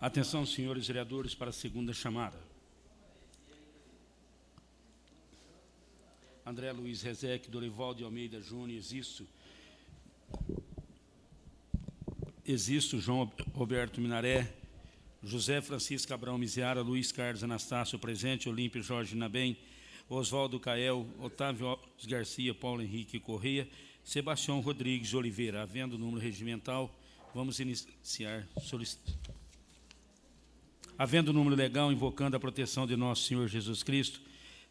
Atenção, senhores vereadores, para a segunda chamada. André Luiz Rezec, Dorival de Almeida Júnior, existo. Existo, João Roberto Minaré, José Francisco Abrão Miziara, Luiz Carlos Anastácio, presente, Olímpio Jorge Nabem, Oswaldo Cael, Otávio Garcia, Paulo Henrique Correia, Sebastião Rodrigues Oliveira. Havendo número regimental, vamos iniciar solicitando. Havendo número legal, invocando a proteção de nosso Senhor Jesus Cristo,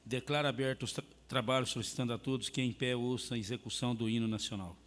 declara aberto os tra trabalhos, solicitando a todos que em pé ouçam a execução do hino nacional.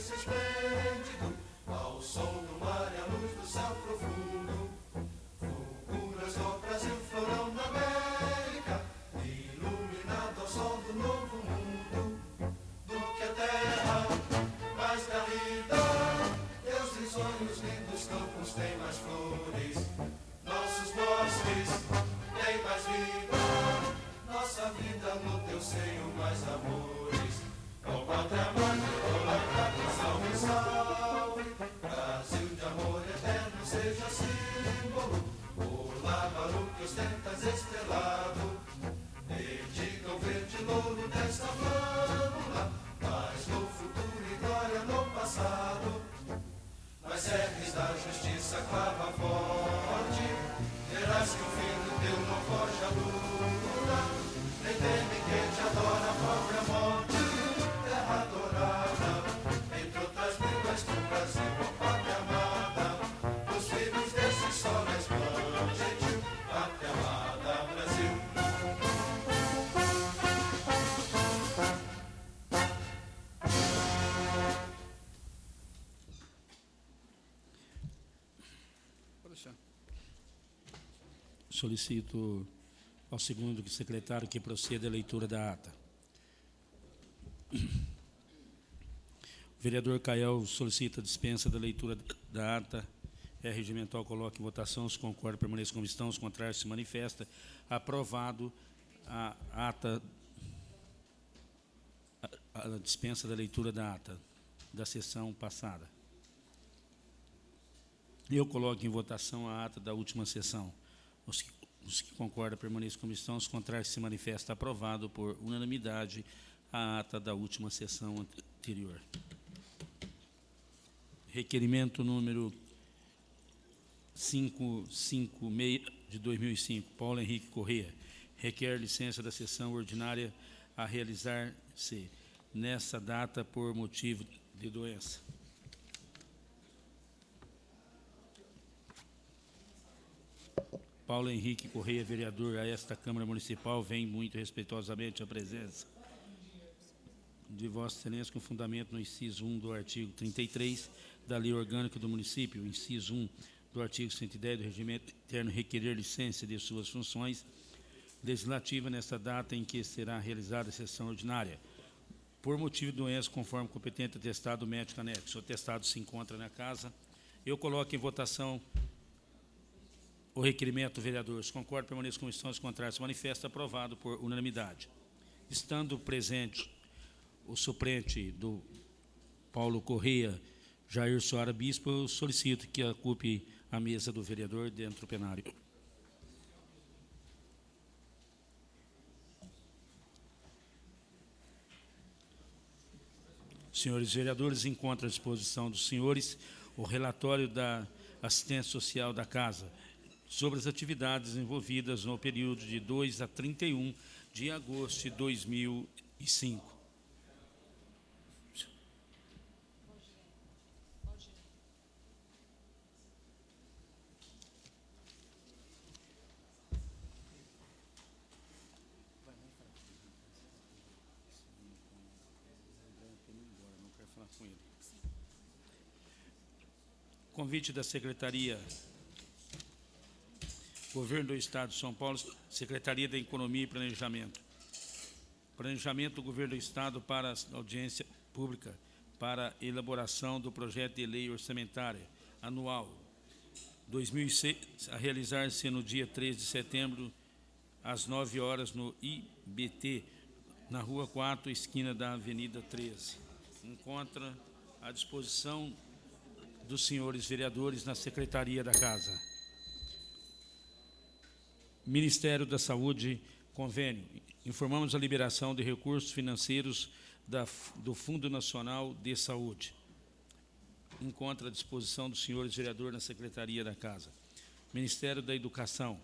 silêncio esplêndido, ao som do mar e à luz do céu profundo. Fulguras do Brasil, florão da América, iluminado ao sol do novo mundo. Do que a terra mais garrida, teus risonhos lindos campos têm mais flores. Nossos bosques Solicito ao segundo secretário que proceda a leitura da ata. O vereador Cael solicita dispensa da leitura da ata. É regimental, coloca em votação. Os concorda, permaneça como estão. Os contrários, se manifesta. Aprovado a ata, a, a dispensa da leitura da ata da sessão passada. Eu coloco em votação a ata da última sessão. Os que, os que concordam permaneçam como estão, os contrários se manifesta aprovado por unanimidade a ata da última sessão anterior. Requerimento número 556 de 2005, Paulo Henrique Corrêa, requer licença da sessão ordinária a realizar-se nessa data por motivo de doença. Paulo Henrique Correia, vereador a esta Câmara Municipal, vem muito respeitosamente à presença de Vossa Excelência com fundamento no inciso 1 do artigo 33 da Lei Orgânica do Município, inciso 1 do artigo 110 do Regimento Interno, requerer licença de suas funções legislativas nesta data em que será realizada a sessão ordinária, por motivo de doença, conforme competente atestado médico anexo. O atestado se encontra na casa. Eu coloco em votação o requerimento, vereadores. Concordo, permaneço com instâncias. Se manifesta aprovado por unanimidade. Estando presente o suplente do Paulo Correia, Jair Soara Bispo, eu solicito que ocupe a mesa do vereador dentro do plenário. Senhores vereadores, encontro à disposição dos senhores o relatório da assistência social da Casa sobre as atividades envolvidas no período de 2 a 31 de agosto de 2005. Convite da Secretaria Governo do Estado de São Paulo, Secretaria da Economia e Planejamento. Planejamento do Governo do Estado para a audiência pública para elaboração do projeto de lei orçamentária anual 2006, a realizar-se no dia 3 de setembro, às 9 horas, no IBT, na Rua 4, esquina da Avenida 13. Encontra à disposição dos senhores vereadores na Secretaria da Casa. Ministério da Saúde, convênio. Informamos a liberação de recursos financeiros da, do Fundo Nacional de Saúde. Encontra à disposição dos senhores vereadores na Secretaria da Casa. Ministério da Educação.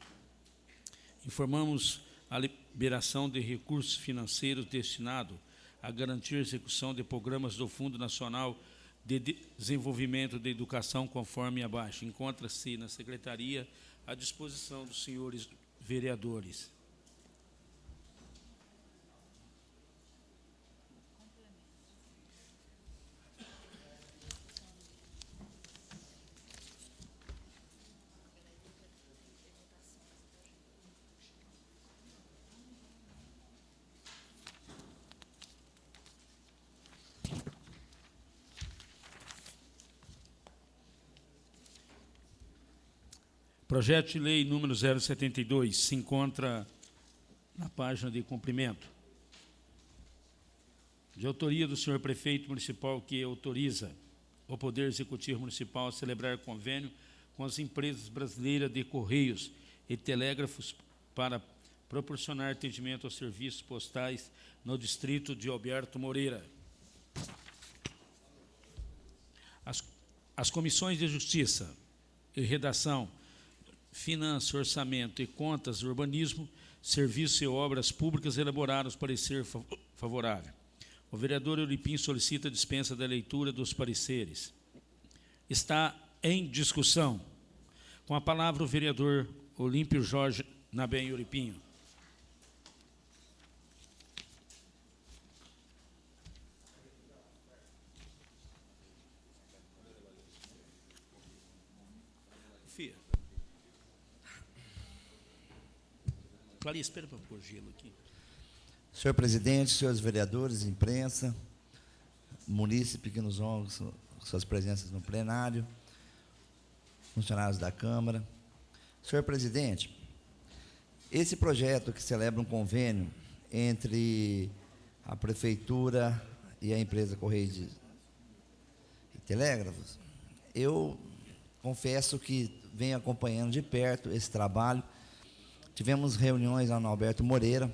Informamos a liberação de recursos financeiros destinados a garantir a execução de programas do Fundo Nacional de Desenvolvimento da Educação, conforme abaixo. Encontra-se na Secretaria à disposição dos senhores vereadores. Projeto de lei número 072 se encontra na página de cumprimento. De autoria do senhor prefeito municipal que autoriza o Poder Executivo Municipal a celebrar convênio com as empresas brasileiras de Correios e Telégrafos para proporcionar atendimento aos serviços postais no distrito de Alberto Moreira. As, as comissões de Justiça e Redação Finanças, Orçamento e Contas, Urbanismo, Serviços e Obras Públicas elaboraram os parecer favorável. O vereador Euripim solicita a dispensa da leitura dos pareceres. Está em discussão. Com a palavra o vereador Olímpio Jorge Nabem Euripinho. Clarice, espera para pôr gelo aqui. Senhor presidente, senhores vereadores, imprensa, munícipe que nos honram suas presenças no plenário, funcionários da Câmara. Senhor presidente, esse projeto que celebra um convênio entre a Prefeitura e a empresa Correios e Telégrafos, eu confesso que venho acompanhando de perto esse trabalho Tivemos reuniões lá no Alberto Moreira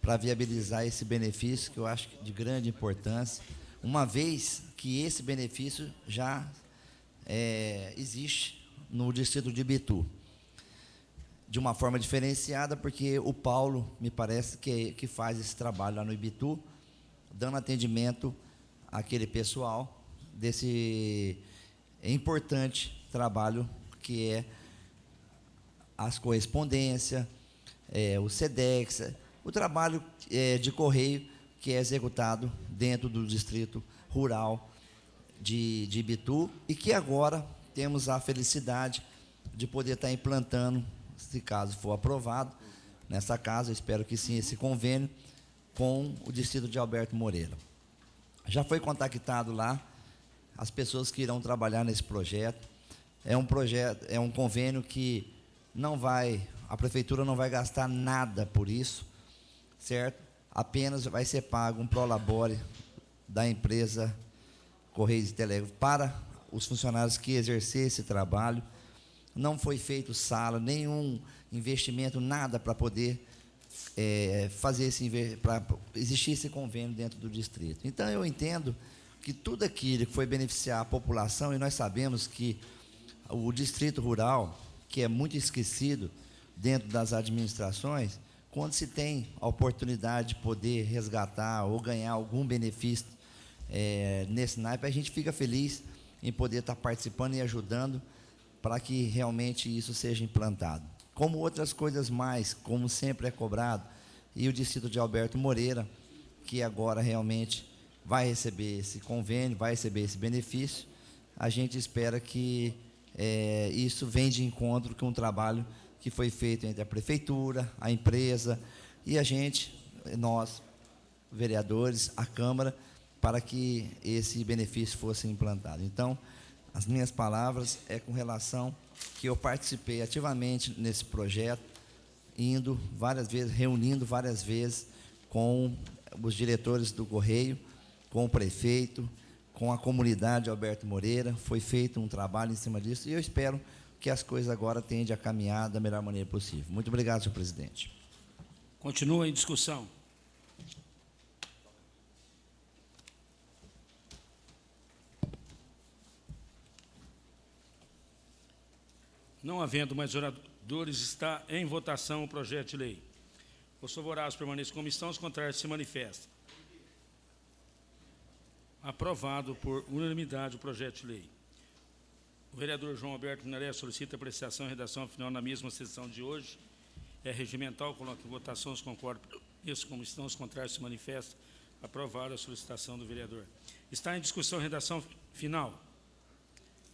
para viabilizar esse benefício, que eu acho de grande importância, uma vez que esse benefício já é, existe no distrito de Bitu. De uma forma diferenciada, porque o Paulo, me parece, que, que faz esse trabalho lá no Ibitu, dando atendimento àquele pessoal desse importante trabalho que é as correspondências, é, o SEDEX, o trabalho é, de correio que é executado dentro do distrito rural de, de Ibitu e que agora temos a felicidade de poder estar implantando, se caso for aprovado, nessa casa, espero que sim, esse convênio com o distrito de Alberto Moreira. Já foi contactado lá as pessoas que irão trabalhar nesse projeto. É um projeto, é um convênio que não vai, a prefeitura não vai gastar nada por isso, certo? Apenas vai ser pago um prolabore da empresa Correios e Telégrafo para os funcionários que exercer esse trabalho. Não foi feito sala, nenhum investimento, nada para poder é, fazer esse para existir esse convênio dentro do distrito. Então eu entendo que tudo aquilo que foi beneficiar a população e nós sabemos que o distrito rural, que é muito esquecido dentro das administrações, quando se tem a oportunidade de poder resgatar ou ganhar algum benefício é, nesse naipe, a gente fica feliz em poder estar participando e ajudando para que realmente isso seja implantado. Como outras coisas mais, como sempre é cobrado, e o distrito de Alberto Moreira, que agora realmente vai receber esse convênio, vai receber esse benefício, a gente espera que é, isso venha de encontro com um trabalho que foi feito entre a prefeitura, a empresa e a gente, nós, vereadores, a Câmara, para que esse benefício fosse implantado. Então, as minhas palavras é com relação que eu participei ativamente nesse projeto, indo várias vezes, reunindo várias vezes com os diretores do Correio, com o prefeito, com a comunidade Alberto Moreira. Foi feito um trabalho em cima disso e eu espero que as coisas agora tendem a caminhar da melhor maneira possível. Muito obrigado, senhor presidente. Continua em discussão. Não havendo mais oradores, está em votação o projeto de lei. Os favoráveis permanecem como estão, os contrários se manifestam. Aprovado por unanimidade o projeto de lei. O vereador João Alberto Minaré solicita apreciação e redação final na mesma sessão de hoje. É regimental, coloca em votação, os concordam isso, como estão, os contrários se manifestam. Aprovado a solicitação do vereador. Está em discussão redação final.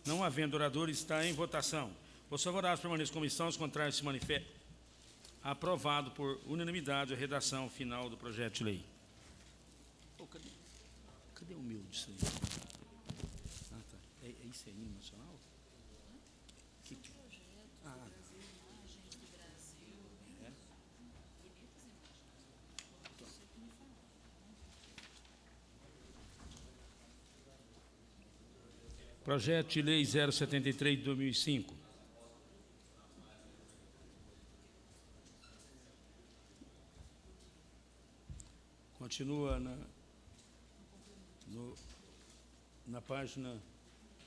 Não havendo orador, está em votação. Os favoráveis permaneçam como estão, os contrários se manifestam. Aprovado por unanimidade a redação final do projeto de lei. Cadê, o meu disso aí? Ah, tá. É, é isso aí, nacional? Que, que... Ah, é? Projeto de Lei 073 de 2005. Continua na, no, na página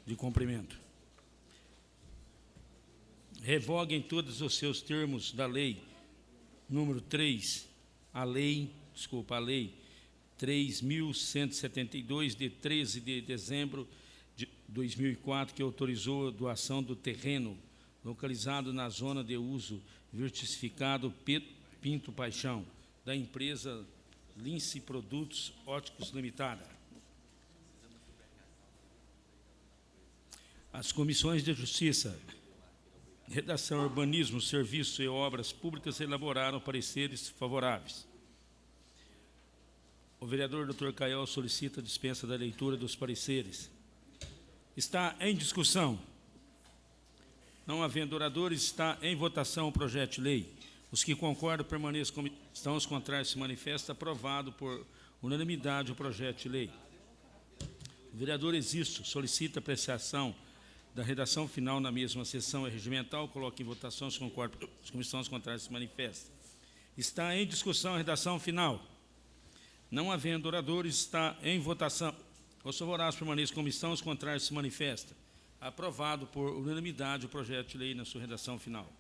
de cumprimento. Revoguem todos os seus termos da lei número 3, a lei, desculpa, a lei 3.172, de 13 de dezembro de 2004, que autorizou a doação do terreno localizado na zona de uso vertificado Pinto Paixão, da empresa Lince Produtos Óticos Limitada. As comissões de Justiça, Redação, Urbanismo, Serviços e Obras Públicas elaboraram pareceres favoráveis. O vereador Dr. Caio solicita a dispensa da leitura dos pareceres. Está em discussão. Não havendo oradores, está em votação o projeto de lei. Os que concordam permaneçam como estão, os contrários se manifestam. Aprovado por unanimidade o projeto de lei. O vereador Existo solicita apreciação da redação final na mesma sessão regimental. Coloque em votação os concordam, os comissões contrários se manifestam. Está em discussão a redação final. Não havendo oradores, está em votação. Os favoráveis permaneçam como estão, os contrários se manifestam. Aprovado por unanimidade o projeto de lei na sua redação final.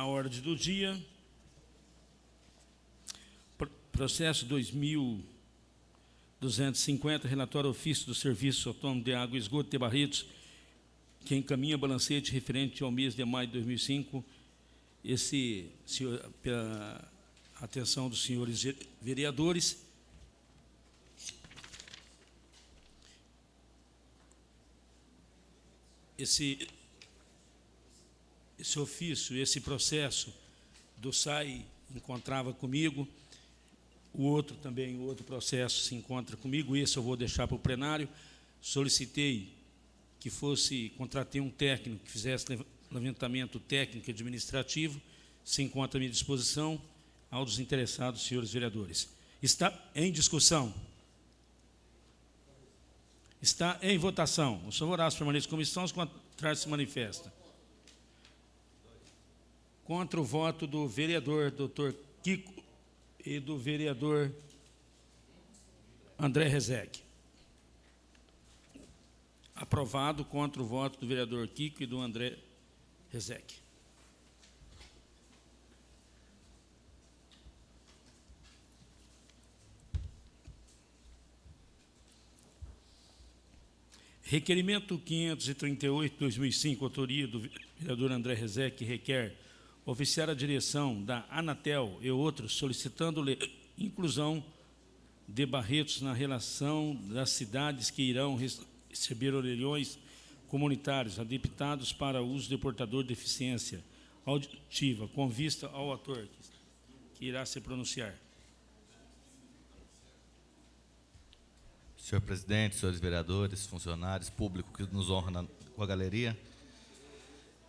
Na ordem do dia, Pro- processo 2250, relatório ofício do Serviço Autônomo de Água e Esgoto de Barretos, que encaminha balancete referente ao mês de maio de 2005. Esse, senhor, pela atenção dos senhores ve- vereadores, esse esse ofício, esse processo do SAI encontrava comigo, o outro também, o outro processo se encontra comigo, esse eu vou deixar para o plenário. Solicitei que fosse, contratei um técnico que fizesse lev- levantamento técnico e administrativo, se encontra à minha disposição, aos interessados, senhores vereadores. Está em discussão. Está em votação. Os favoráveis permanecem em comissão, os contrários se manifestam contra o voto do vereador doutor Kiko e do vereador André Rezec. Aprovado contra o voto do vereador Kiko e do André Rezec. Requerimento 538-2005, autoria do vereador André Rezec, que requer oficiar a direção da Anatel e outros, solicitando inclusão de Barretos na relação das cidades que irão receber orelhões comunitários adaptados para uso de portador de deficiência auditiva, com vista ao ator que irá se pronunciar. Senhor presidente, senhores vereadores, funcionários, público que nos honra na- com a galeria.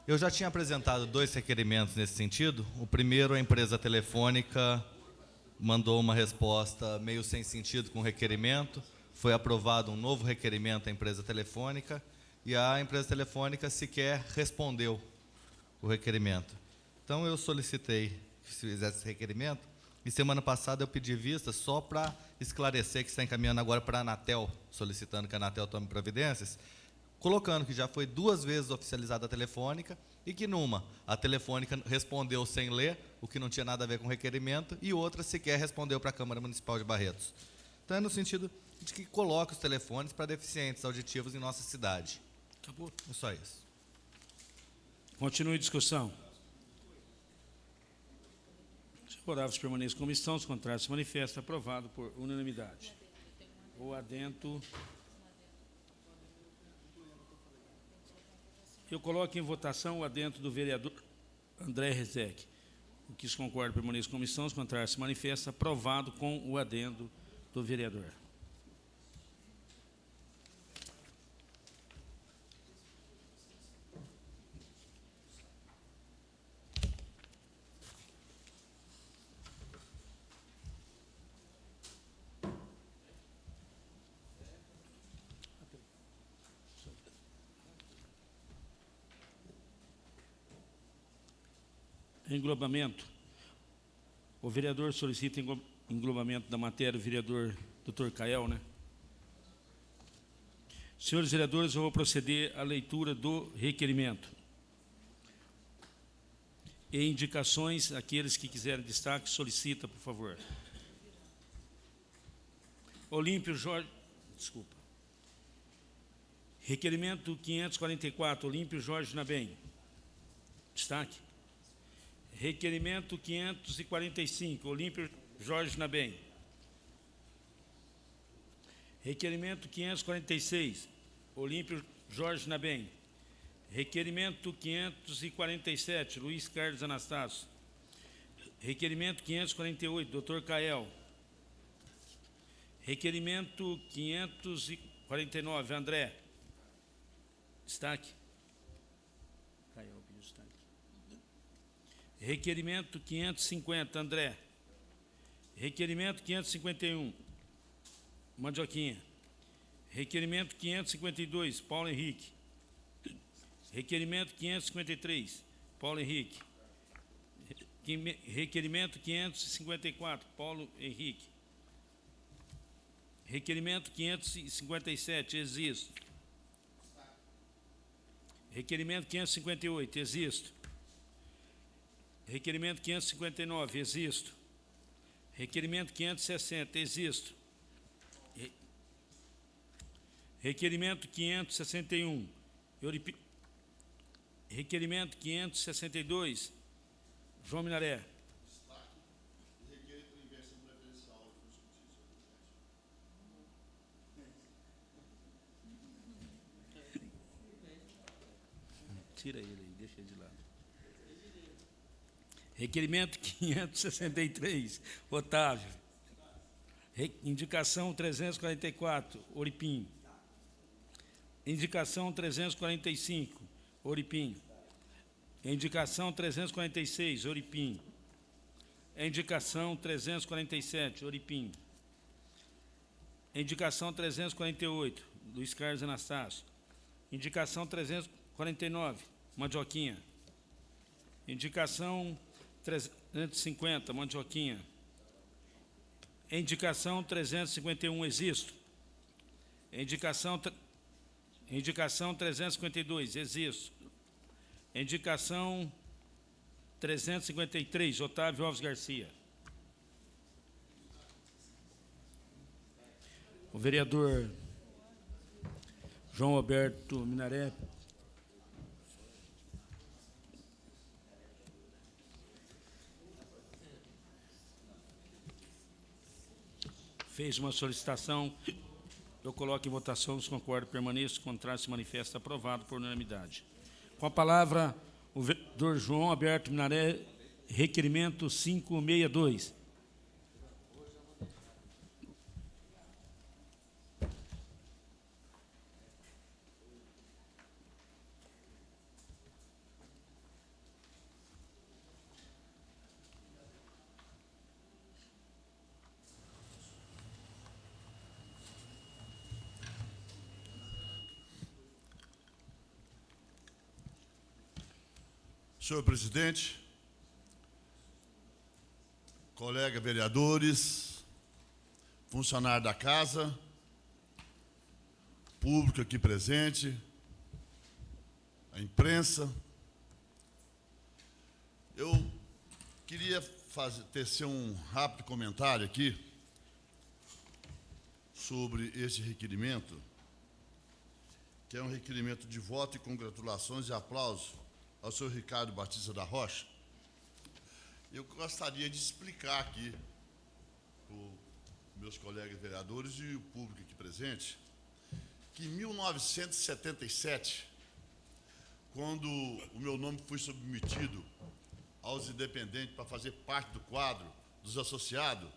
Eu já tinha apresentado dois requerimentos nesse sentido. O primeiro, a empresa telefônica mandou uma resposta meio sem sentido com o requerimento. Foi aprovado um novo requerimento à empresa telefônica e a empresa telefônica sequer respondeu o requerimento. Então eu solicitei que se fizesse esse requerimento e semana passada eu pedi vista só para esclarecer que está encaminhando agora para a Anatel, solicitando que a Anatel tome providências, colocando que já foi duas vezes oficializada a telefônica e que numa a telefônica respondeu sem ler, o que não tinha nada a ver com o requerimento, e outra sequer respondeu para a Câmara Municipal de Barretos. Então é no sentido de que coloque os telefones para deficientes auditivos em nossa cidade. Acabou. É só isso. Continue a discussão. Os favoráveis permaneçam como estão, os contrários se manifestam. Aprovado por unanimidade. O adento. Eu coloco em votação o adento do vereador André Rezec. O que se concorda permaneça como estão, os contrários se manifestam. Aprovado com o adendo do vereador. Englobamento. O vereador solicita englo- englobamento da matéria, o vereador Dr. Cael, né? Senhores vereadores, eu vou proceder à leitura do requerimento. E indicações, aqueles que quiserem destaque, solicita, por favor. Olímpio Jorge, desculpa. Requerimento 544, Olímpio Jorge Nabem. Destaque. Requerimento 545, Olímpio Jorge Nabem. Requerimento 546, Olímpio Jorge Nabem. Requerimento 547, Luiz Carlos Anastácio. Requerimento 548, Dr. Cael. Requerimento 549, André. Destaque. Cael pediu destaque. Requerimento 550, André. Requerimento 551. Mandioquinha. Requerimento 552, Paulo Henrique. Requerimento 553, Paulo Henrique. Requerimento 554, Paulo Henrique. Requerimento 557, existo. Requerimento 558, existo. Requerimento 559, existo. Requerimento 560, existo. Re- Requerimento 561, Euripi- Requerimento 562, João Minaré. Tira ele aí, deixa ele de lado. Requerimento 563, Otávio. Indicação 344, Oripim. Indicação 345, Oripim. Indicação 346, Oripim. Indicação 347, Oripim. Indicação 348, Luiz Carlos Anastácio. Indicação 349, Mandioquinha. Indicação 350, Mandioquinha. Indicação 351, Existo. Indicação, indicação 352, Existo. Indicação 353, Otávio Alves Garcia. O vereador João Alberto Minaré. Fez uma solicitação. Eu coloco em votação os concordo, permaneço, contrário se manifesta aprovado por unanimidade. Com a palavra, o vereador João Alberto Minaré, requerimento 562. Senhor presidente, colega vereadores, funcionário da casa, público aqui presente, a imprensa, eu queria fazer, tecer um rápido comentário aqui sobre esse requerimento, que é um requerimento de voto e congratulações e aplausos ao senhor Ricardo Batista da Rocha. Eu gostaria de explicar aqui para os meus colegas vereadores e o público aqui presente que em 1977, quando o meu nome foi submetido aos independentes para fazer parte do quadro dos associados,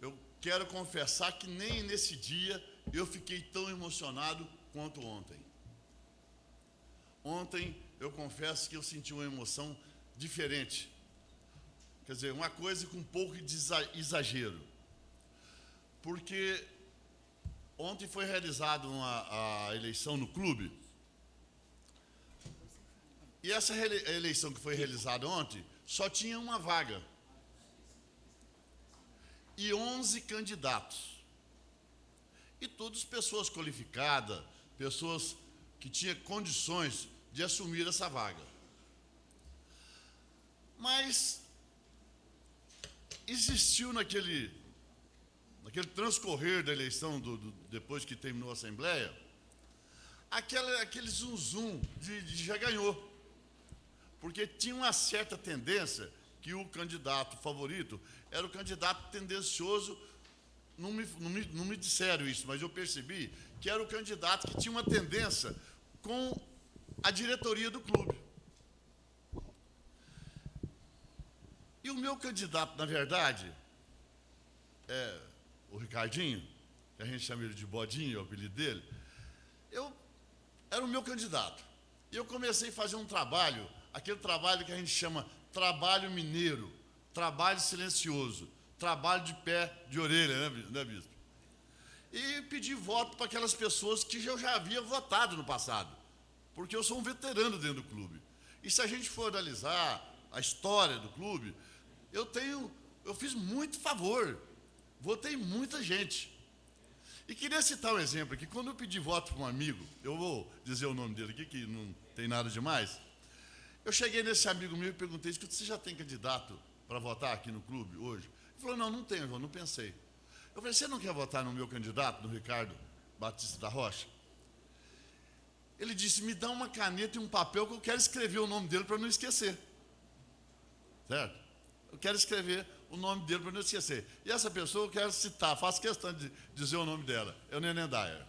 eu quero confessar que nem nesse dia eu fiquei tão emocionado quanto ontem. Ontem eu confesso que eu senti uma emoção diferente. Quer dizer, uma coisa com um pouco de exa- exagero. Porque ontem foi realizada uma, a eleição no clube. E essa eleição que foi realizada ontem só tinha uma vaga. E 11 candidatos. E todas pessoas qualificadas, pessoas que tinham condições de assumir essa vaga. Mas existiu naquele, naquele transcorrer da eleição, do, do- depois que terminou a Assembleia, aquela, aquele zum zum de, de já ganhou. Porque tinha uma certa tendência que o candidato favorito era o candidato tendencioso. Não me, não, me, não me disseram isso, mas eu percebi que era o candidato que tinha uma tendência com a diretoria do clube. E o meu candidato, na verdade, é o Ricardinho, que a gente chama ele de Bodinho, é o apelido dele, eu era o meu candidato. E eu comecei a fazer um trabalho, aquele trabalho que a gente chama trabalho mineiro, trabalho silencioso, trabalho de pé, de orelha, né, né bispo? e pedir voto para aquelas pessoas que eu já havia votado no passado, porque eu sou um veterano dentro do clube. E se a gente for analisar a história do clube, eu tenho, eu fiz muito favor, votei muita gente. E queria citar um exemplo aqui. Quando eu pedi voto para um amigo, eu vou dizer o nome dele aqui, que não tem nada demais. Eu cheguei nesse amigo meu e perguntei: você já tem candidato para votar aqui no clube hoje? Ele falou: não, não tenho, não pensei. Eu falei: você não quer votar no meu candidato, no Ricardo Batista da Rocha? Ele disse: me dá uma caneta e um papel que eu quero escrever o nome dele para não esquecer. Certo? Eu quero escrever o nome dele para não esquecer. E essa pessoa eu quero citar, faço questão de dizer o nome dela, é o Nenê Dyer.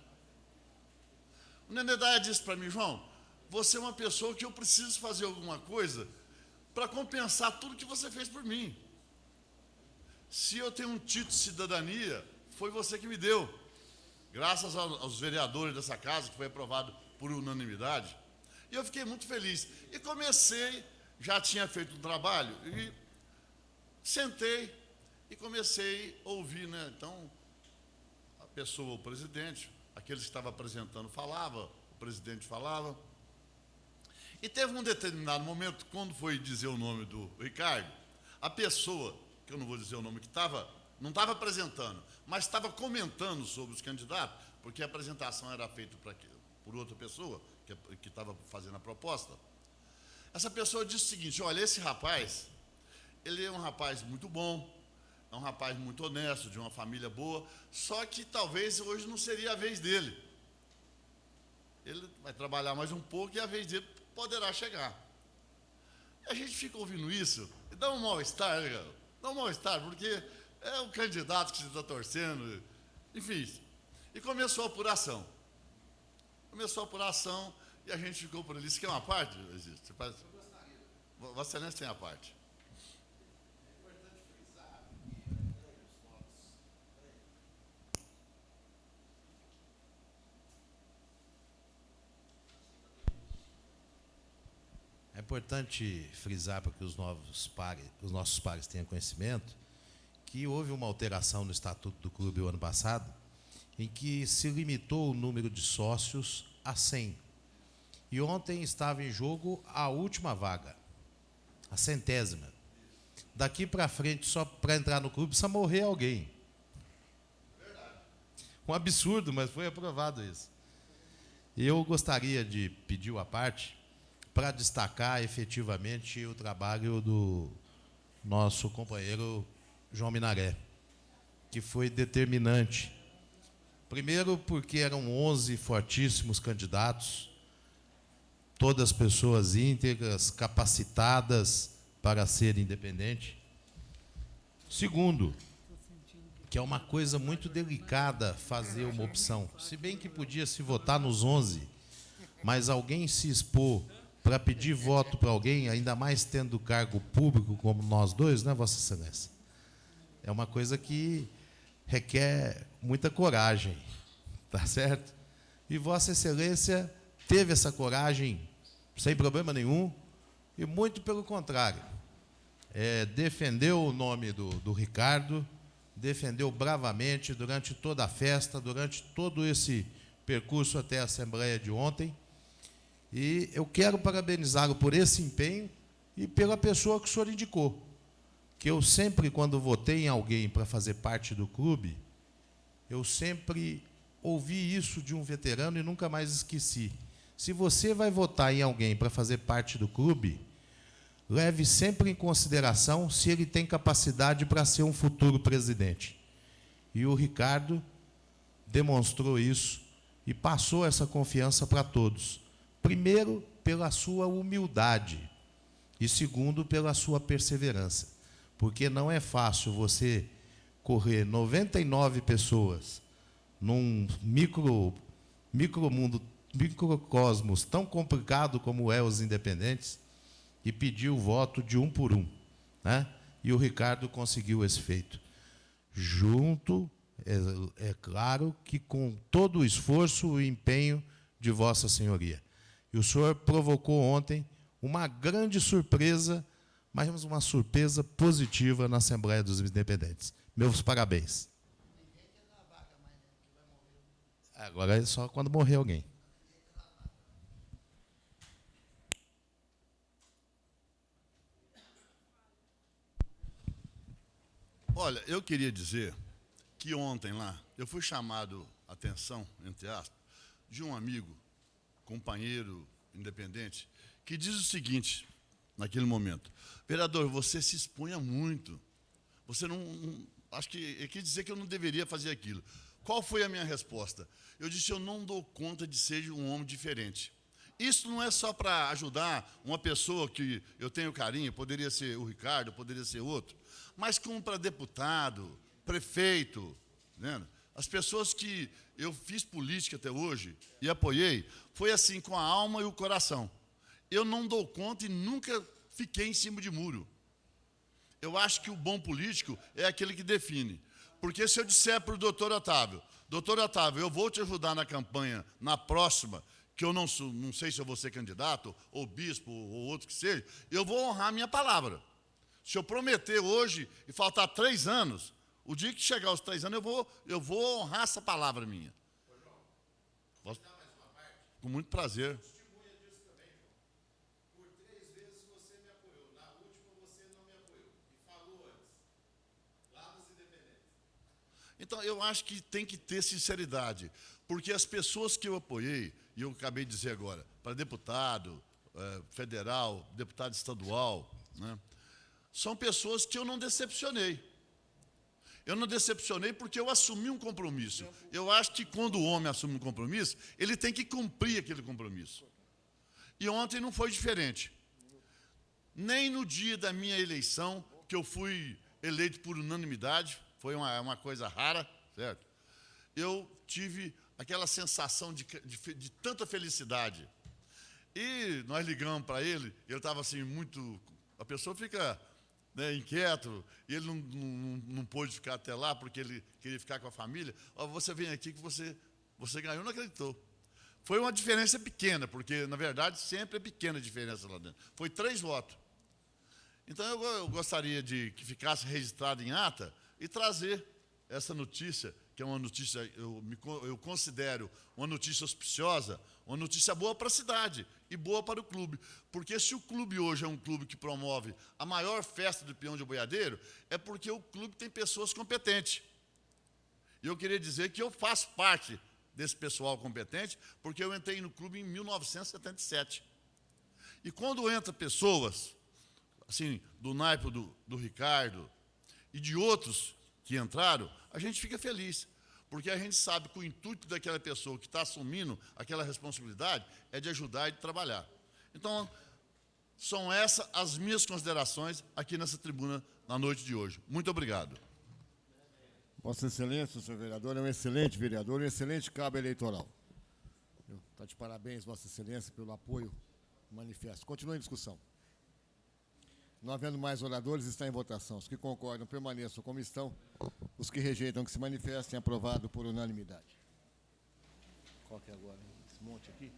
O Nenê Dyer disse para mim, João, você é uma pessoa que eu preciso fazer alguma coisa para compensar tudo que você fez por mim. Se eu tenho um título de cidadania, foi você que me deu. Graças aos vereadores dessa casa, que foi aprovado por unanimidade. E eu fiquei muito feliz. E comecei, já tinha feito um trabalho, e Sentei e comecei a ouvir, né? Então, a pessoa, o presidente, aqueles que estavam apresentando falava, o presidente falava. E teve um determinado momento, quando foi dizer o nome do Ricardo, a pessoa, que eu não vou dizer o nome, que estava, não estava apresentando, mas estava comentando sobre os candidatos, porque a apresentação era feita pra, por outra pessoa, que, estava fazendo a proposta. Essa pessoa disse o seguinte: olha, esse rapaz, ele é um rapaz muito bom, é um rapaz muito honesto, de uma família boa, só que talvez hoje não seria a vez dele. Ele vai trabalhar mais um pouco e a vez dele poderá chegar. A gente fica ouvindo isso e dá um mal-estar, né, dá um mal-estar, porque é o candidato que você está torcendo, enfim. E começou a apuração. Começou a apuração e a gente ficou por ali. Isso que é uma parte, existe. Você faz... Vossa Excelência tem a parte. É importante frisar para que os, novos pares, os nossos pares tenham conhecimento que houve uma alteração no estatuto do clube o ano passado, em que se limitou o número de sócios a 100. E ontem estava em jogo a última vaga, a centésima. Daqui para frente, só para entrar no clube, precisa morrer alguém. Um absurdo, mas foi aprovado isso. Eu gostaria de pedir a parte para destacar efetivamente o trabalho do nosso companheiro João Minaré, que foi determinante. Primeiro, porque eram 11 fortíssimos candidatos, todas pessoas íntegras, capacitadas para ser independente. Segundo, que é uma coisa muito delicada fazer uma opção. Se bem que podia se votar nos 11, mas alguém se expor para pedir voto para alguém, ainda mais tendo cargo público como nós dois, né, Vossa Excelência? É uma coisa que requer muita coragem, tá certo? E Vossa Excelência teve essa coragem sem problema nenhum, e muito pelo contrário. É, defendeu o nome do, do Ricardo, defendeu bravamente durante toda a festa, durante todo esse percurso até a Assembleia de ontem, e eu quero parabenizá-lo por esse empenho e pela pessoa que o senhor indicou. Que eu sempre, quando votei em alguém para fazer parte do clube, eu sempre ouvi isso de um veterano e nunca mais esqueci. Se você vai votar em alguém para fazer parte do clube, leve sempre em consideração se ele tem capacidade para ser um futuro presidente. E o Ricardo demonstrou isso e passou essa confiança para todos. Primeiro, pela sua humildade. E segundo, pela sua perseverança. Porque não é fácil você correr 99 pessoas num micro, micromundo, microcosmos tão complicado como é os independentes e pedir o voto de um por um. Né? E o Ricardo conseguiu esse feito. Junto, é, é claro que com todo o esforço e empenho de Vossa Senhoria. E o senhor provocou ontem uma grande surpresa, mas uma surpresa positiva na Assembleia dos Independentes. Meus parabéns. Agora é só quando morrer alguém. Olha, eu queria dizer que ontem lá, eu fui chamado a atenção, entre aspas, de um amigo, companheiro independente, que diz o seguinte, naquele momento, vereador, você se expunha muito, você não, não acho que ele quis dizer que eu não deveria fazer aquilo. Qual foi a minha resposta? Eu disse, eu não dou conta de ser um homem diferente. Isso não é só para ajudar uma pessoa que eu tenho carinho, poderia ser o Ricardo, poderia ser outro, mas como para deputado, prefeito, né? as pessoas que eu fiz política até hoje e apoiei, foi assim, com a alma e o coração. Eu não dou conta e nunca fiquei em cima de muro. Eu acho que o bom político é aquele que define. Porque se eu disser para o doutor Otávio, doutor Otávio, eu vou te ajudar na campanha, na próxima, que eu não, sou, não sei se eu vou ser candidato, ou bispo, ou outro que seja, eu vou honrar a minha palavra. Se eu prometer hoje e faltar três anos, o dia que chegar aos três anos, eu vou, eu vou honrar essa palavra minha. Com muito prazer. Então, eu acho que tem que ter sinceridade, porque as pessoas que eu apoiei, e eu acabei de dizer agora, para deputado é, federal, deputado estadual, né, são pessoas que eu não decepcionei. Eu não decepcionei porque eu assumi um compromisso. Eu acho que quando o homem assume um compromisso, ele tem que cumprir aquele compromisso. E ontem não foi diferente. Nem no dia da minha eleição, que eu fui eleito por unanimidade, foi uma, uma coisa rara, certo? Eu tive aquela sensação de, de, de tanta felicidade. E nós ligamos para ele, ele estava assim muito... A pessoa fica né, inquieto, e ele não, não, não pôde ficar até lá, porque ele queria ficar com a família. Ó, você vem aqui que você, você ganhou, não acreditou. Foi uma diferença pequena, porque, na verdade, sempre é pequena a diferença lá dentro. Foi três votos. Então, eu, eu gostaria de que ficasse registrado em ata e trazer essa notícia, que é uma notícia, eu, me, eu considero uma notícia auspiciosa, uma notícia boa para a cidade e boa para o clube. Porque se o clube hoje é um clube que promove a maior festa do peão de boiadeiro, é porque o clube tem pessoas competentes. E eu queria dizer que eu faço parte desse pessoal competente, porque eu entrei no clube em 1977. E quando entra pessoas, assim, do naipe do, do Ricardo e de outros que entraram, a gente fica feliz porque a gente sabe que o intuito daquela pessoa que está assumindo aquela responsabilidade é de ajudar e de trabalhar. Então, são essas as minhas considerações aqui nessa tribuna na noite de hoje. Muito obrigado. Vossa Excelência, senhor vereador, é um excelente vereador, um excelente cabo eleitoral. Está de parabéns, Vossa Excelência, pelo apoio manifesto. Continue em discussão. Não havendo mais oradores, está em votação. Os que concordam permaneçam como estão. Os que rejeitam que se manifestem, aprovado por unanimidade. Qual que é agora? Esse monte aqui?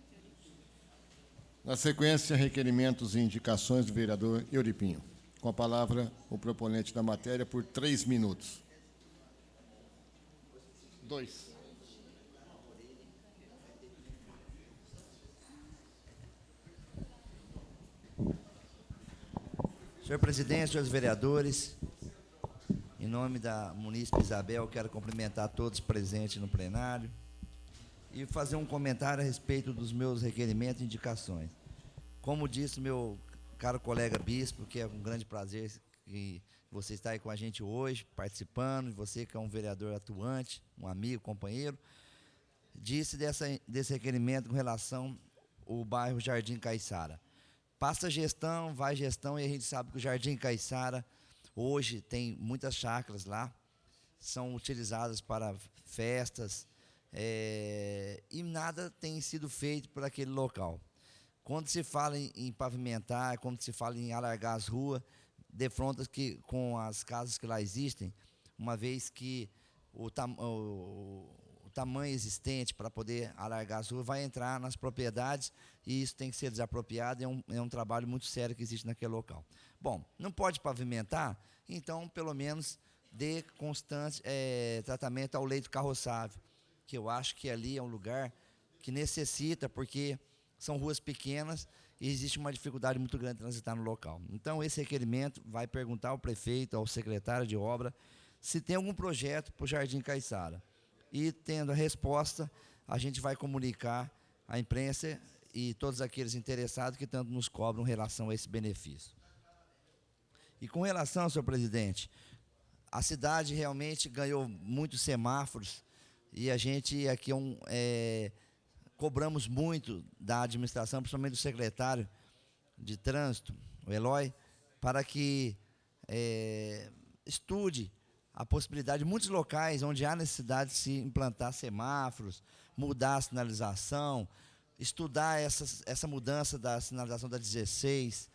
Na sequência, requerimentos e indicações do vereador Euripinho. Com a palavra, o proponente da matéria por três minutos. Dois. Senhor presidente, senhores vereadores, em nome da munícipe Isabel, quero cumprimentar todos presentes no plenário e fazer um comentário a respeito dos meus requerimentos e indicações. Como disse meu caro colega bispo, que é um grande prazer que você está aí com a gente hoje, participando, e você que é um vereador atuante, um amigo, companheiro, disse dessa, desse requerimento com relação ao bairro Jardim Caiçara. Passa gestão, vai gestão, e a gente sabe que o Jardim Caiçara hoje tem muitas chácaras lá, são utilizadas para festas, é, e nada tem sido feito por aquele local. Quando se fala em, em pavimentar, quando se fala em alargar as ruas, defronta que com as casas que lá existem, uma vez que o, o, tamanho existente para poder alargar as ruas vai entrar nas propriedades e isso tem que ser desapropriado, é um, é um trabalho muito sério que existe naquele local. Bom, não pode pavimentar, então pelo menos dê constante é, tratamento ao leito carroçável. que eu acho que ali é um lugar que necessita, porque são ruas pequenas e existe uma dificuldade muito grande de transitar no local. Então, esse requerimento vai perguntar ao prefeito, ao secretário de obra, se tem algum projeto para o Jardim Caiçara. E, tendo a resposta, a gente vai comunicar à imprensa e todos aqueles interessados que tanto nos cobram em relação a esse benefício. E com relação, senhor presidente, a cidade realmente ganhou muitos semáforos e a gente aqui é um, é, cobramos muito da administração, principalmente do secretário de trânsito, o Eloy, para que é, estude a possibilidade de muitos locais onde há necessidade de se implantar semáforos, mudar a sinalização, estudar essa, essa mudança da sinalização da 16,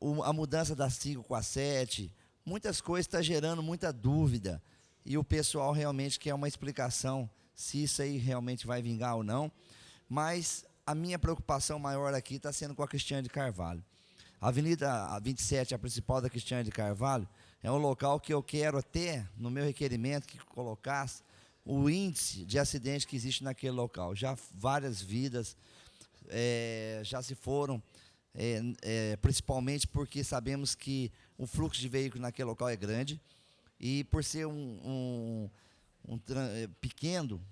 o, a mudança da 5 com a 7, muitas coisas estão tá gerando muita dúvida e o pessoal realmente quer uma explicação se isso aí realmente vai vingar ou não. Mas a minha preocupação maior aqui está sendo com a Cristiane de Carvalho. A Avenida 27, a principal da Cristiane de Carvalho, é um local que eu quero até, no meu requerimento, que colocasse o índice de acidente que existe naquele local. Já várias vidas é, já se foram, é, é, principalmente porque sabemos que o fluxo de veículos naquele local é grande e por ser um, um, um é, pequeno,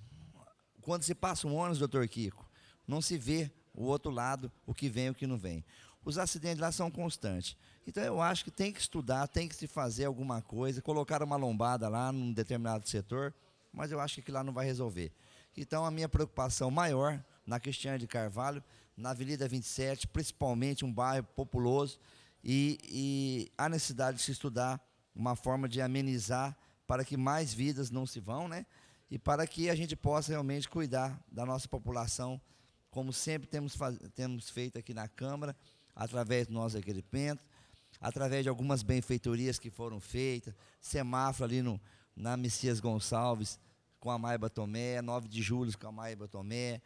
quando se passa um ônibus, doutor Kiko, não se vê o outro lado, o que vem e o que não vem. Os acidentes lá são constantes. Então eu acho que tem que estudar, tem que se fazer alguma coisa, colocar uma lombada lá num determinado setor, mas eu acho que lá não vai resolver. Então a minha preocupação maior na Cristiane de Carvalho, na Avenida 27, principalmente um bairro populoso, e, e a necessidade de se estudar uma forma de amenizar para que mais vidas não se vão, né? E para que a gente possa realmente cuidar da nossa população, como sempre temos, temos feito aqui na Câmara, através do nosso requerimento, através de algumas benfeitorias que foram feitas, semáforo ali no, na Messias Gonçalves, com a Maiba Tomé, 9 de julho com a Maiba Tomé,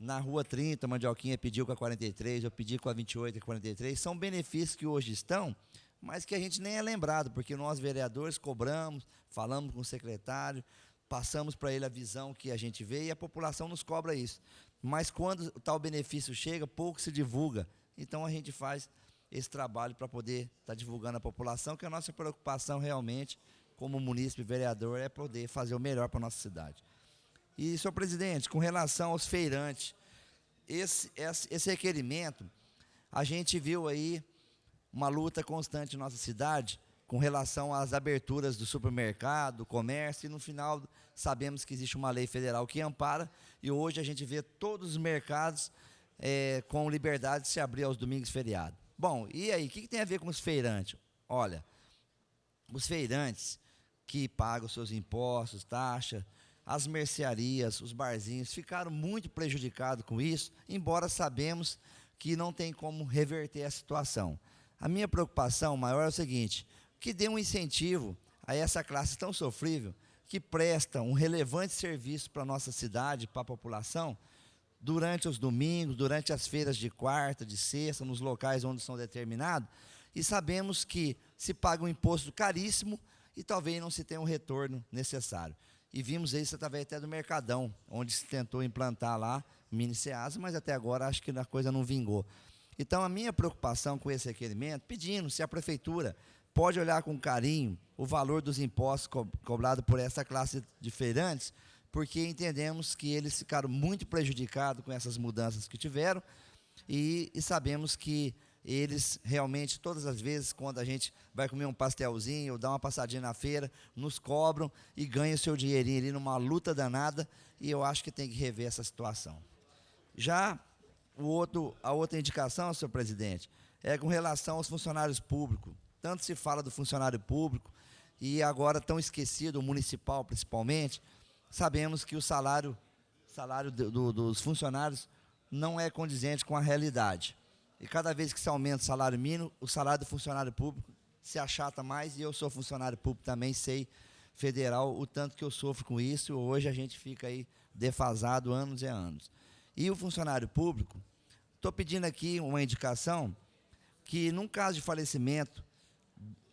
na Rua 30, a Mandioquinha pediu com a 43, eu pedi com a 28 e 43, são benefícios que hoje estão, mas que a gente nem é lembrado, porque nós vereadores cobramos, falamos com o secretário, passamos para ele a visão que a gente vê e a população nos cobra isso. Mas quando tal benefício chega, pouco se divulga. Então a gente faz esse trabalho para poder estar tá divulgando a população, que a nossa preocupação realmente, como munícipe vereador, é poder fazer o melhor para a nossa cidade. E, senhor presidente, com relação aos feirantes, esse, esse requerimento, a gente viu aí uma luta constante em nossa cidade com relação às aberturas do supermercado, do comércio, e no final sabemos que existe uma lei federal que ampara, e hoje a gente vê todos os mercados é, com liberdade de se abrir aos domingos feriados. Bom, e aí, o que, que tem a ver com os feirantes? Olha, os feirantes que pagam seus impostos, taxas, as mercearias, os barzinhos ficaram muito prejudicados com isso, embora sabemos que não tem como reverter a situação. A minha preocupação maior é o seguinte: que dê um incentivo a essa classe tão sofrível que presta um relevante serviço para a nossa cidade, para a população, durante os domingos, durante as feiras de quarta, de sexta, nos locais onde são determinados, e sabemos que se paga um imposto caríssimo e talvez não se tenha um retorno necessário. E vimos isso através até do Mercadão, onde se tentou implantar lá mini Ceasa, mas até agora acho que a coisa não vingou. Então, a minha preocupação com esse requerimento, pedindo se a prefeitura pode olhar com carinho o valor dos impostos co cobrados por essa classe de feirantes, porque entendemos que eles ficaram muito prejudicados com essas mudanças que tiveram e, e sabemos que eles realmente, todas as vezes, quando a gente vai comer um pastelzinho ou dar uma passadinha na feira, nos cobram e ganham seu dinheirinho ali numa luta danada, e eu acho que tem que rever essa situação. Já o outro, a outra indicação, senhor presidente, é com relação aos funcionários públicos. Tanto se fala do funcionário público, e agora tão esquecido, o municipal principalmente, sabemos que o salário, salário do, do, dos funcionários não é condizente com a realidade. E cada vez que se aumenta o salário mínimo, o salário do funcionário público se achata mais, e eu sou funcionário público também, sei federal o tanto que eu sofro com isso, hoje a gente fica aí defasado anos e anos. E o funcionário público, estou pedindo aqui uma indicação que, num caso de falecimento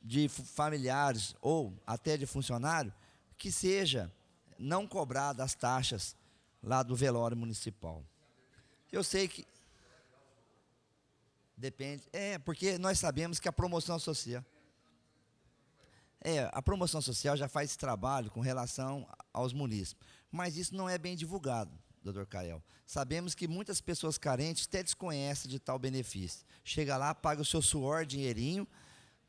de familiares ou até de funcionário, que seja não cobrar das taxas lá do velório municipal. Eu sei que depende, é porque nós sabemos que a promoção social é, a promoção social já faz esse trabalho com relação aos munícipes, mas isso não é bem divulgado, doutor Cael. Sabemos que muitas pessoas carentes até desconhecem de tal benefício. Chega lá, paga o seu suor, dinheirinho,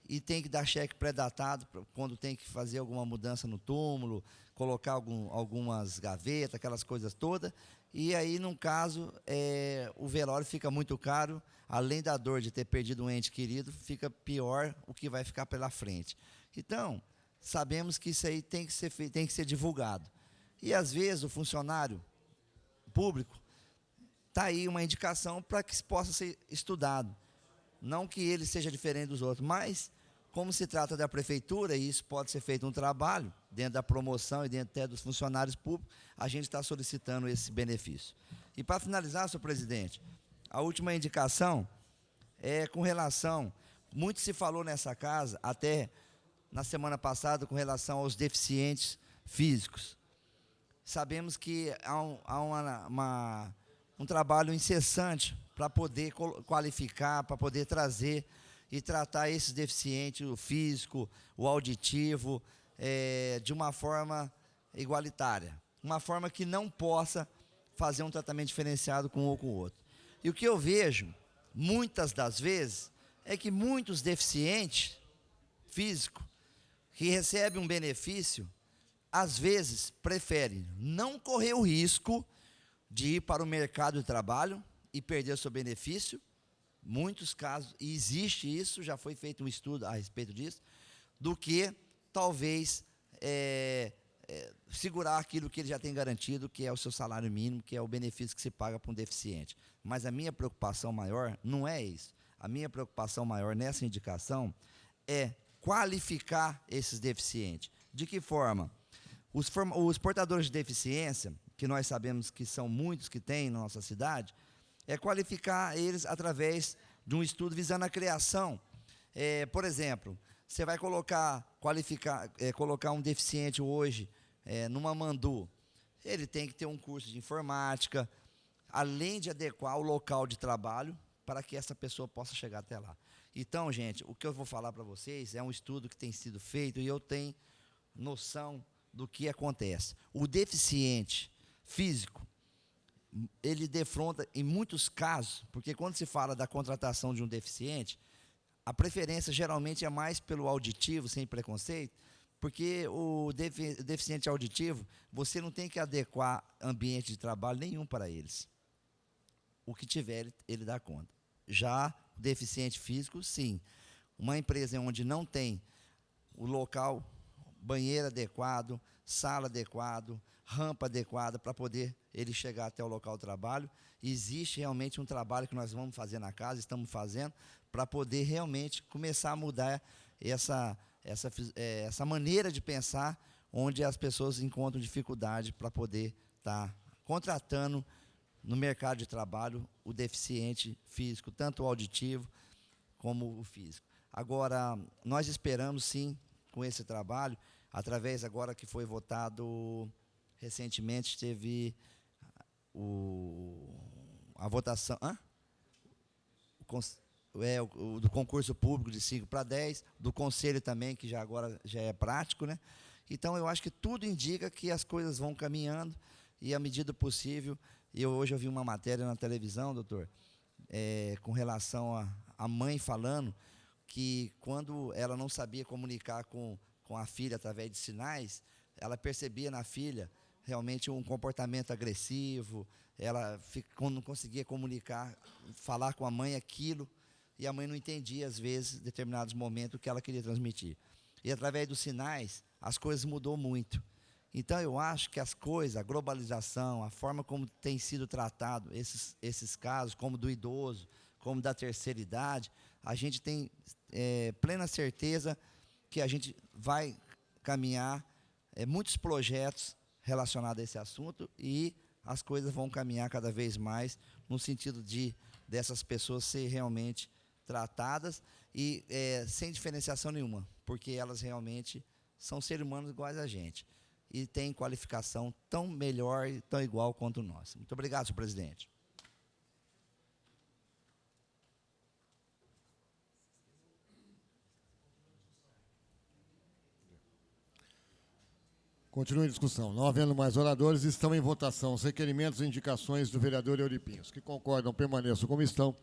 e tem que dar cheque pré-datado quando tem que fazer alguma mudança no túmulo, colocar algum, algumas gavetas, aquelas coisas todas. E aí, num caso, é, o velório fica muito caro, além da dor de ter perdido um ente querido, fica pior o que vai ficar pela frente. Então, sabemos que isso aí tem que ser, tem que ser divulgado. E às vezes o funcionário público está aí uma indicação para que possa ser estudado. Não que ele seja diferente dos outros, mas como se trata da prefeitura, e isso pode ser feito um trabalho, dentro da promoção e dentro até dos funcionários públicos, a gente está solicitando esse benefício. E para finalizar, senhor presidente, a última indicação é com relação, muito se falou nessa casa, até na semana passada com relação aos deficientes físicos. Sabemos que há um, há uma, uma, um trabalho incessante para poder qualificar, para poder trazer e tratar esses deficientes, o físico, o auditivo, é, de uma forma igualitária. Uma forma que não possa fazer um tratamento diferenciado com um ou com o outro. E o que eu vejo, muitas das vezes, é que muitos deficientes físicos que recebe um benefício, às vezes prefere não correr o risco de ir para o mercado de trabalho e perder o seu benefício. Muitos casos, e existe isso, já foi feito um estudo a respeito disso, do que talvez é, é, segurar aquilo que ele já tem garantido, que é o seu salário mínimo, que é o benefício que se paga para um deficiente. Mas a minha preocupação maior não é isso. A minha preocupação maior nessa indicação é qualificar esses deficientes. De que forma? Os, os, portadores de deficiência, que nós sabemos que são muitos que tem na nossa cidade, é qualificar eles através de um estudo visando a criação. É, por exemplo, você vai colocar, qualificar, é, colocar um deficiente hoje é, numa mandu, ele tem que ter um curso de informática, além de adequar o local de trabalho para que essa pessoa possa chegar até lá. Então, gente, o que eu vou falar para vocês é um estudo que tem sido feito e eu tenho noção do que acontece. O deficiente físico, ele defronta em muitos casos, porque quando se fala da contratação de um deficiente, a preferência geralmente é mais pelo auditivo, sem preconceito, porque o deficiente auditivo, você não tem que adequar ambiente de trabalho nenhum para eles. O que tiver, ele, dá conta. Já deficiente físico, sim. Uma empresa onde não tem o local, banheiro adequado, sala adequado, rampa adequada para poder ele chegar até o local de trabalho. Existe realmente um trabalho que nós vamos fazer na casa, estamos fazendo, para poder realmente começar a mudar essa, essa, é, essa maneira de pensar, onde as pessoas encontram dificuldade para poder estar tá contratando no mercado de trabalho o deficiente físico, tanto o auditivo como o físico. Agora, nós esperamos sim, com esse trabalho, através agora que foi votado recentemente, teve o, a votação. Hã? O, é, o, do concurso público de 5 para 10, do conselho também, que já agora já é prático, né? Então eu acho que tudo indica que as coisas vão caminhando e, à medida possível, eu, hoje eu vi uma matéria na televisão, doutor, é, com relação a, a mãe falando que quando ela não sabia comunicar com, com a filha através de sinais, ela percebia na filha realmente um comportamento agressivo, ela não conseguia comunicar, falar com a mãe aquilo, e a mãe não entendia, às vezes, em determinados momentos, o que ela queria transmitir. E através dos sinais, as coisas mudou muito. Então, eu acho que as coisas, a globalização, a forma como tem sido tratado esses, esses casos, como do idoso, como da terceira idade, a gente tem é, plena certeza que a gente vai caminhar é, muitos projetos relacionados a esse assunto e as coisas vão caminhar cada vez mais no sentido de dessas pessoas ser realmente tratadas e é, sem diferenciação nenhuma, porque elas realmente são seres humanos iguais a gente. e têm qualificação tão melhor e tão igual quanto nós. Muito obrigado, senhor presidente. Continue a discussão. Não havendo mais oradores, estão em votação os requerimentos e indicações do vereador Euripinho. Os que concordam permaneçam como estão.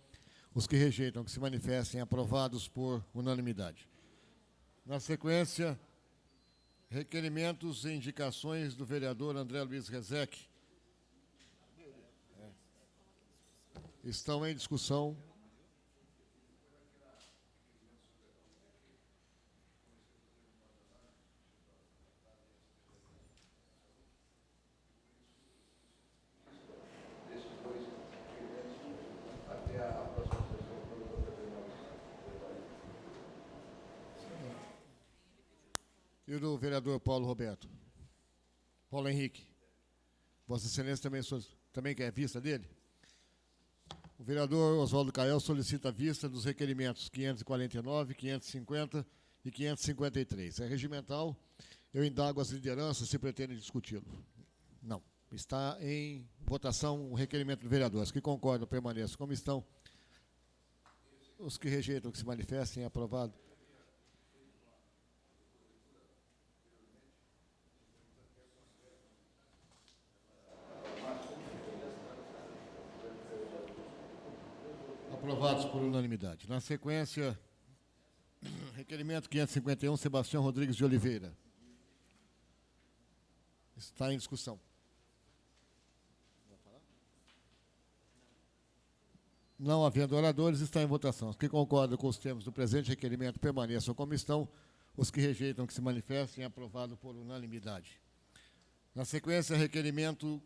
Os que rejeitam que se manifestem aprovados por unanimidade. Na sequência, requerimentos e indicações do vereador André Luiz Rezec. Estão em discussão. E o do vereador Paulo Roberto? Paulo Henrique. Vossa Excelência também, também quer vista dele? O vereador Oswaldo Cael solicita a vista dos requerimentos 549, 550 e 553. É regimental. Eu indago as lideranças se pretendem discuti-lo. Não. Está em votação o requerimento do vereador. Os que concordam permaneçam como estão. Os que rejeitam que se manifestem, aprovado. Aprovados por unanimidade. Na sequência, requerimento 551, Sebastião Rodrigues de Oliveira. Está em discussão. Não havendo oradores, está em votação. Os que concordam com os termos do presente requerimento permaneçam como estão. Os que rejeitam que se manifestem, aprovado por unanimidade. Na sequência, requerimento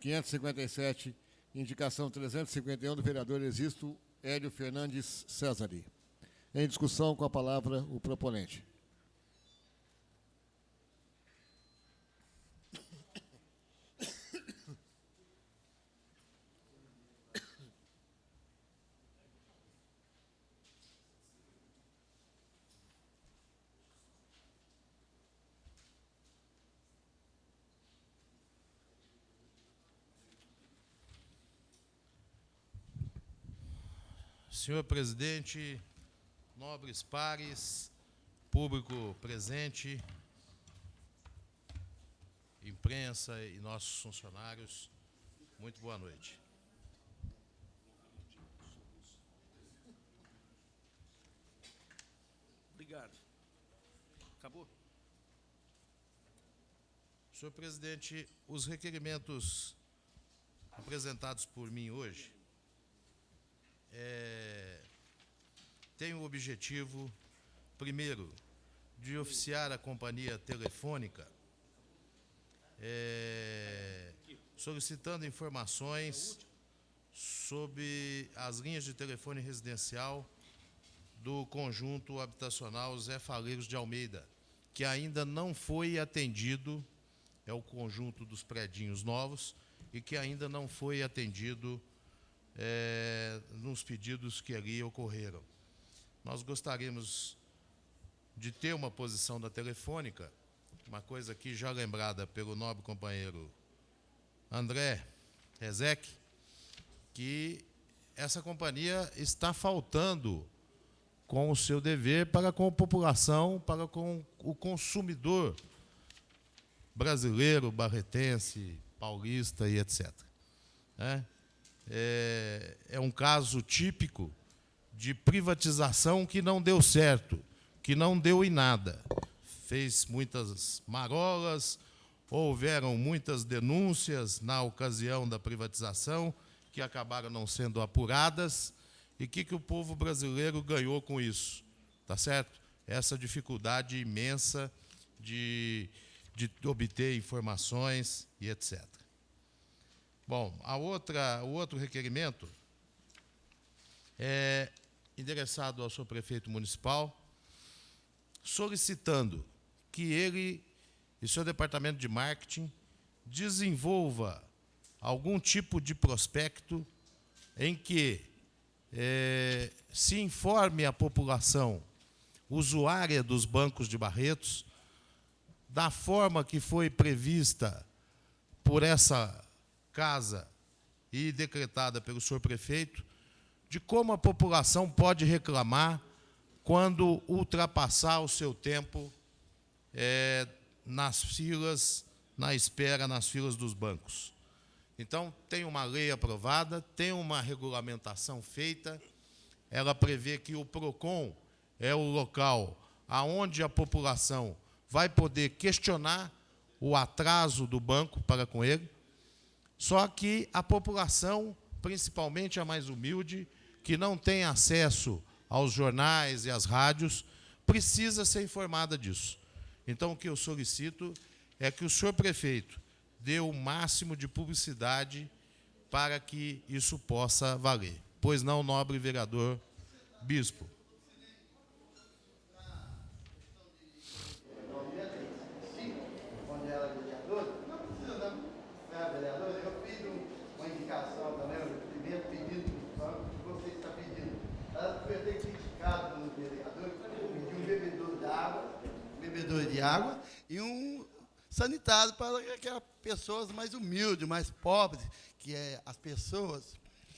557, indicação 351 do vereador Existo Hélio Fernandes Cesari. Em discussão, com a palavra, o proponente. Senhor presidente, nobres pares, público presente, imprensa e nossos funcionários, muito boa noite. Obrigado. Acabou? Senhor presidente, os requerimentos apresentados por mim hoje é, têm o objetivo, primeiro, de oficiar a companhia telefônica, é, solicitando informações sobre as linhas de telefone residencial do conjunto habitacional Zé Faleiros de Almeida, que ainda não foi atendido, é o conjunto dos predinhos novos, e que ainda não foi atendido eh, nos pedidos que ali ocorreram. Nós gostaríamos de ter uma posição da telefônica, uma coisa aqui já lembrada pelo nobre companheiro André Rezec, que essa companhia está faltando com o seu dever para com a população, para com o consumidor brasileiro, barretense, paulista e etc. né? É, é um caso típico de privatização que não deu certo, que não deu em nada. Fez muitas marolas, houveram muitas denúncias na ocasião da privatização, que acabaram não sendo apuradas. E o que, que o povo brasileiro ganhou com isso? Tá certo? Essa dificuldade imensa de, de obter informações e etc. Bom, a outra, o outro requerimento é endereçado ao senhor prefeito municipal, solicitando que ele e seu departamento de marketing desenvolva algum tipo de prospecto em que eh, se informe a população usuária dos bancos de Barretos da forma que foi prevista por essa casa e decretada pelo senhor prefeito, de como a população pode reclamar quando ultrapassar o seu tempo é, nas filas, na espera, nas filas dos bancos. Então, tem uma lei aprovada, tem uma regulamentação feita, ela prevê que o PROCON é o local aonde a população vai poder questionar o atraso do banco para com ele, só que a população, principalmente a mais humilde, que não tem acesso aos jornais e às rádios, precisa ser informada disso. Então, o que eu solicito é que o senhor prefeito dê o máximo de publicidade para que isso possa valer. Pois não, nobre vereador Bispo. onde era vereador, não precisa não, não é vereador, eu fiz um- uma indicação também, o primeiro pedido do banco que você está pedindo. Ela foi até criticada no vereador, pediu um bebedouro de água, um bebedouro de água e um sanitário para aquelas pessoas mais humildes, mais pobres, que é as pessoas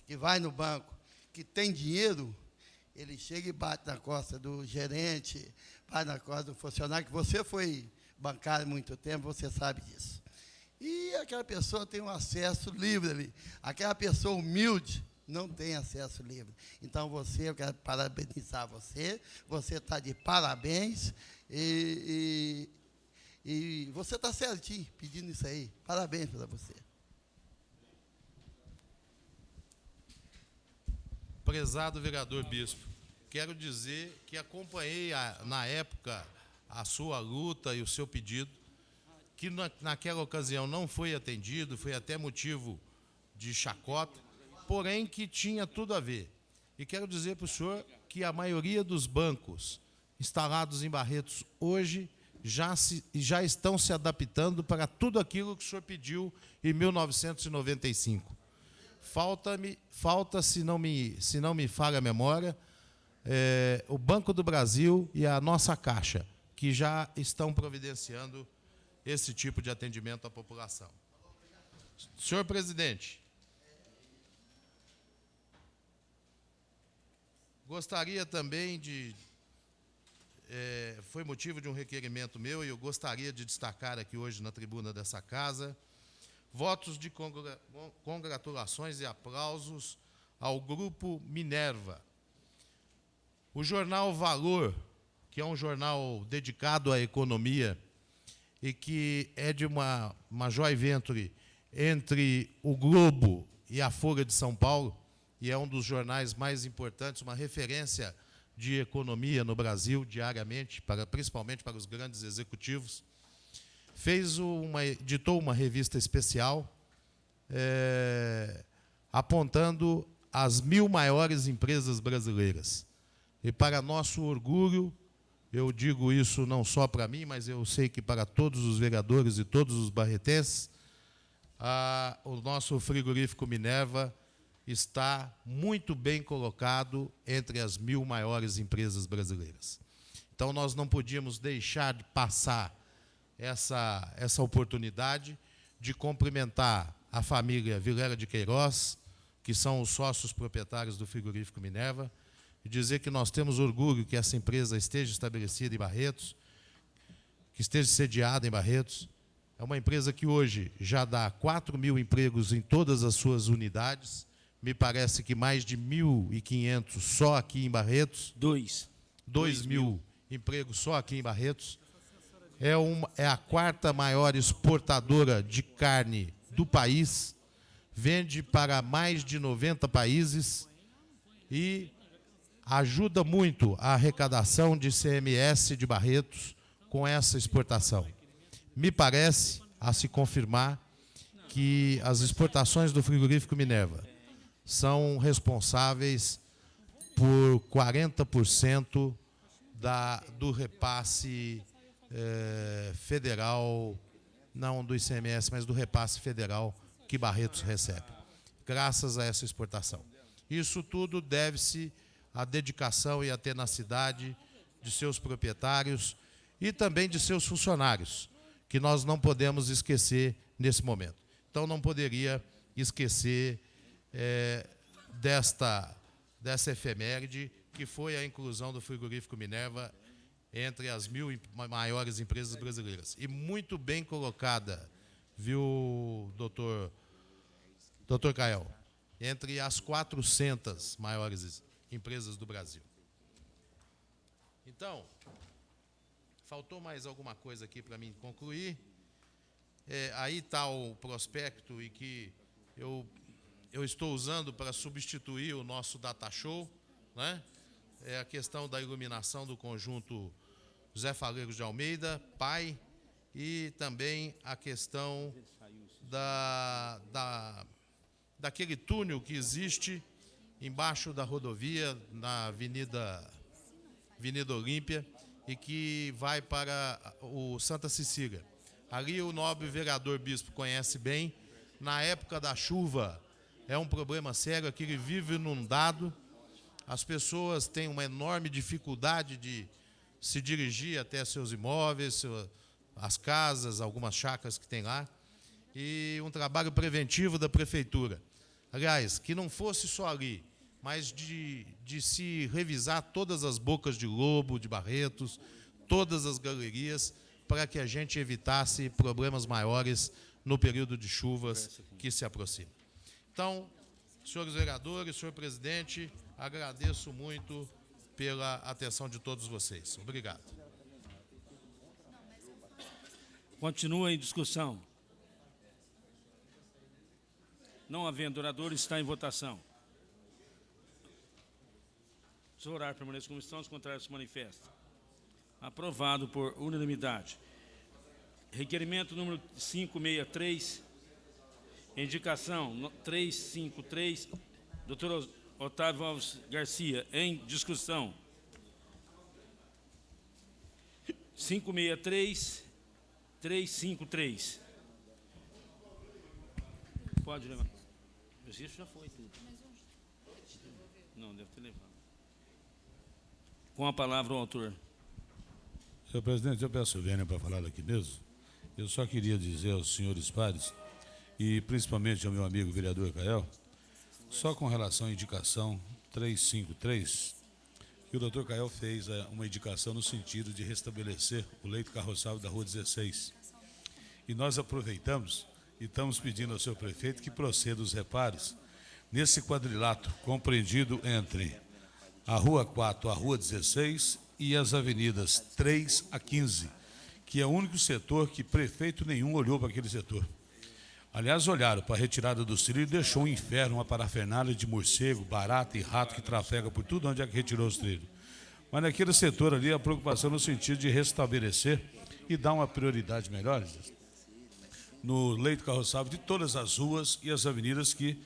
que vai no banco, que tem dinheiro, ele chega e bate na costa do gerente, bate na costa do funcionário, que você foi bancário muito tempo, você sabe disso. E aquela pessoa tem um acesso livre ali. Aquela pessoa humilde não tem acesso livre. Então, você, eu quero parabenizar você, você está de parabéns e, e, e você está certinho pedindo isso aí. Parabéns para você. Prezado vereador Bispo, quero dizer que acompanhei a- na época a sua luta e o seu pedido, que na, naquela ocasião não foi atendido, foi até motivo de chacota, porém que tinha tudo a ver. E quero dizer para o senhor que a maioria dos bancos instalados em Barretos hoje já, se, já estão se adaptando para tudo aquilo que o senhor pediu em 1995. Falta-me, falta, se não me, se não me falha a memória, é, o Banco do Brasil e a nossa Caixa, que já estão providenciando esse tipo de atendimento à população. Senhor presidente, gostaria também de. É, foi motivo de um requerimento meu e eu gostaria de destacar aqui hoje na tribuna dessa casa votos de congra- congratulações e aplausos ao Grupo Minerva. O jornal Valor, que é um jornal dedicado à economia e que é de uma, uma venture entre o Globo e a Folha de São Paulo, e é um dos jornais mais importantes, uma referência de economia no Brasil diariamente, para, principalmente para os grandes executivos fez uma, editou uma revista especial é, apontando as mil maiores empresas brasileiras. E para nosso orgulho, eu digo isso não só para mim, mas eu sei que para todos os vereadores e todos os barretenses, a- o nosso frigorífico Minerva está muito bem colocado entre as mil maiores empresas brasileiras. Então, nós não podíamos deixar de passar essa, essa oportunidade de cumprimentar a família Vilela de Queiroz, que são os sócios proprietários do frigorífico Minerva, e dizer que nós temos orgulho que essa empresa esteja estabelecida em Barretos, que esteja sediada em Barretos. É uma empresa que hoje já dá 4 mil empregos em todas as suas unidades, me parece que mais de 1.500 só aqui em Barretos. Dois. 2 mil empregos só aqui em Barretos. É, uma, é a quarta maior exportadora de carne do país. Vende para mais de 90 países e ajuda muito a arrecadação de CMS de Barretos com essa exportação. Me parece, a se confirmar, que as exportações do frigorífico Minerva são responsáveis por 40% da, do repasse eh, federal, não do ICMS, mas do repasse federal que Barretos recebe, graças a essa exportação. Isso tudo deve-se à dedicação e à tenacidade de seus proprietários e também de seus funcionários, que nós não podemos esquecer nesse momento. Então, não poderia esquecer é, desta, dessa efeméride, que foi a inclusão do frigorífico Minerva entre as mil maiores empresas brasileiras. E muito bem colocada, viu, doutor, doutor Cael? Entre as 400 maiores empresas do Brasil. Então, faltou mais alguma coisa aqui para mim concluir. É, aí está o prospecto e que eu, eu estou usando para substituir o nosso data show, né? É a questão da iluminação do conjunto José Faleiros de Almeida, pai, e também a questão da, da, daquele túnel que existe embaixo da rodovia, na Avenida, Avenida Olímpia, e que vai para o Santa Cecília. Ali o nobre vereador bispo conhece bem. Na época da chuva é um problema sério, aquele vive inundado. As pessoas têm uma enorme dificuldade de se dirigir até seus imóveis, as casas, algumas chácaras que tem lá. E um trabalho preventivo da prefeitura. Aliás, que não fosse só ali, mas de, de se revisar todas as bocas de lobo, de Barretos, todas as galerias, para que a gente evitasse problemas maiores no período de chuvas que se aproxima. Então, senhores vereadores, senhor presidente, agradeço muito pela atenção de todos vocês. Obrigado. Continua em discussão. Não havendo orador, está em votação. Se o horário permanecer como estão, os contrários se manifestam. Aprovado por unanimidade. Requerimento número 563, indicação 353, doutor Otávio Alves Garcia, em discussão. 563, 353. Pode levar. Mas isso já foi tudo. Não, deve ter levado. Com a palavra o autor. Senhor presidente, eu peço vênia para falar daqui mesmo. Eu só queria dizer aos senhores pares, e principalmente ao meu amigo vereador Cael, só com relação à indicação 353, que o doutor Cael fez é, uma indicação no sentido de restabelecer o leito carroçável da Rua 16. E nós aproveitamos e estamos pedindo ao senhor prefeito que proceda os reparos nesse quadrilátero compreendido entre a Rua 4, a Rua 16 e as avenidas 3 a 15, que é o único setor que prefeito nenhum olhou para aquele setor. Aliás, olharam para a retirada dos trilhos e deixou um inferno, uma parafernália de morcego, barata e rato que trafega por tudo onde é que retirou os trilhos. Mas naquele setor ali, a preocupação no sentido de restabelecer e dar uma prioridade melhor no leito carroçável de todas as ruas e as avenidas que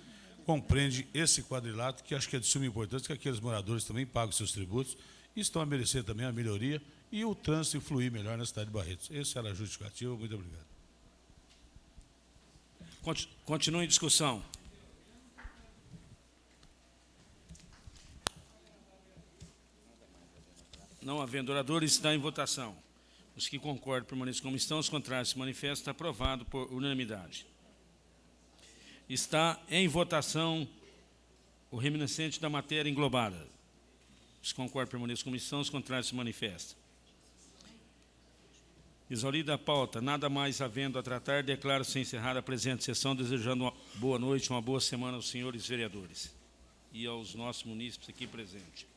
compreende esse quadrilátero, que acho que é de suma importância, que aqueles moradores também pagam seus tributos e estão a merecer também a melhoria e o trânsito fluir melhor na cidade de Barretos. Esse era a justificativa. Muito obrigado. Continue em discussão. Não havendo oradores, está em votação. Os que concordam permaneçam como estão, os contrários se manifestam. Aprovado por unanimidade. Está em votação o reminiscente da matéria englobada. Os que concordam permaneçam como estão, os contrários se manifestam. Exaurida a pauta, nada mais havendo a tratar, declaro-se encerrada a presente sessão, desejando uma boa noite, uma boa semana aos senhores vereadores e aos nossos munícipes aqui presentes.